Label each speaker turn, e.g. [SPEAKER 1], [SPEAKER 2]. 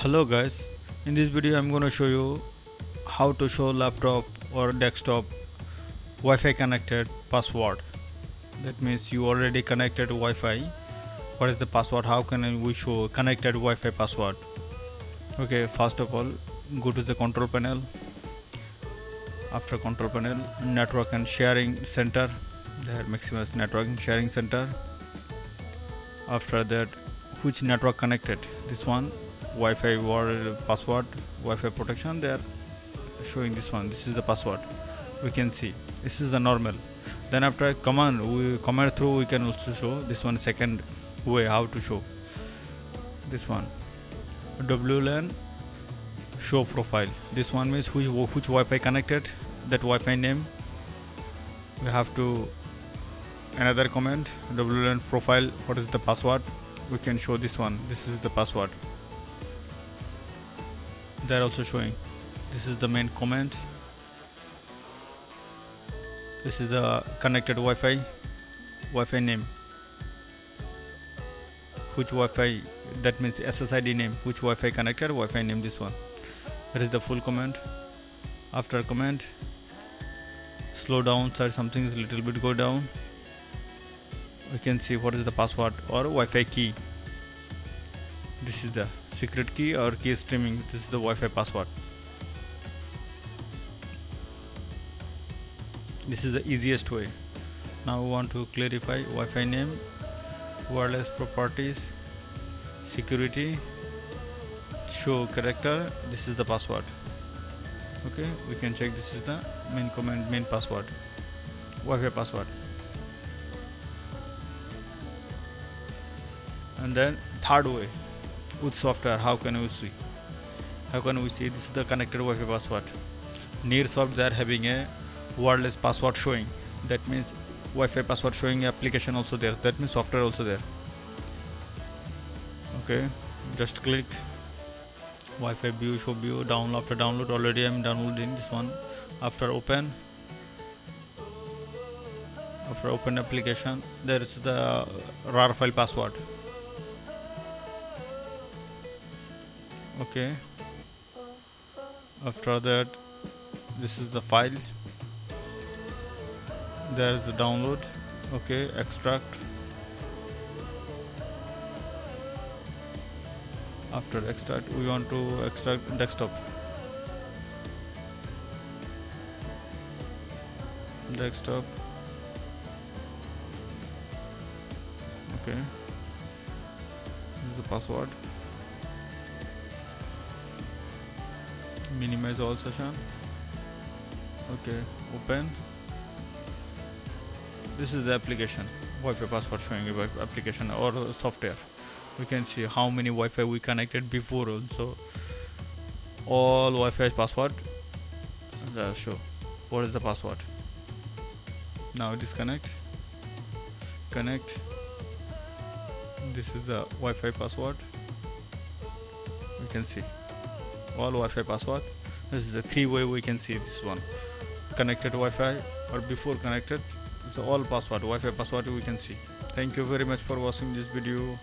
[SPEAKER 1] hello guys. In this video i'm going to show you how to show laptop or desktop wi-fi connected password. That means you already connected wi-fi. What is the password? How can we show connected wi-fi password? Okay first of all go to the control panel. After control panel network and sharing center. There maximus network and sharing center. After that which network connected? This one Wi-Fi word password Wi-Fi protection they are showing this one. This is the password. We can see. This is the normal. Then after command we command through we can also show this one second way how to show. This one. WLAN show profile. This one means which which Wi-Fi connected that Wi-Fi name. We have to another command WLAN profile what is the password. We can show this one. This is the password they're also showing. This is the main comment this is the connected Wi-Fi Wi-Fi name. Which Wi-Fi that means SSID name. Which Wi-Fi connected Wi-Fi name this one. That is the full command. After command slow down side something is little bit go down. We can see what is the password or Wi-Fi key. This is the secret key or key streaming. This is the Wi-Fi password. This is the easiest way. Now we want to clarify Wi-Fi name wireless properties security show character. This is the password. Okay we can check this is the main command main password. Wi-Fi password. And then third way with software how can we see? How can we see? This is the connected Wi-Fi password. NirSoft they are having a wireless password showing. That means Wi-Fi password showing application also there. That means software also there. Okay just click. Wi-Fi view show view download after download already I'm downloading this one. After open. After open application there is the RAR file password okay. After that this is the file. There is the download. Okay extract. After extract we want to extract desktop. Desktop. Okay. This is the password minimize all session okay open. This is the application. Wi-Fi password showing you application or software. We can see how many Wi-Fi we connected before also. All Wi-Fi password. Uh, show. What is the password? Now disconnect. Connect. This is the Wi-Fi password. We can see all Wi-Fi password. This is the three way we can see this one. Connected Wi-Fi or before connected so all password Wi-Fi password we can see. Thank you very much for watching this video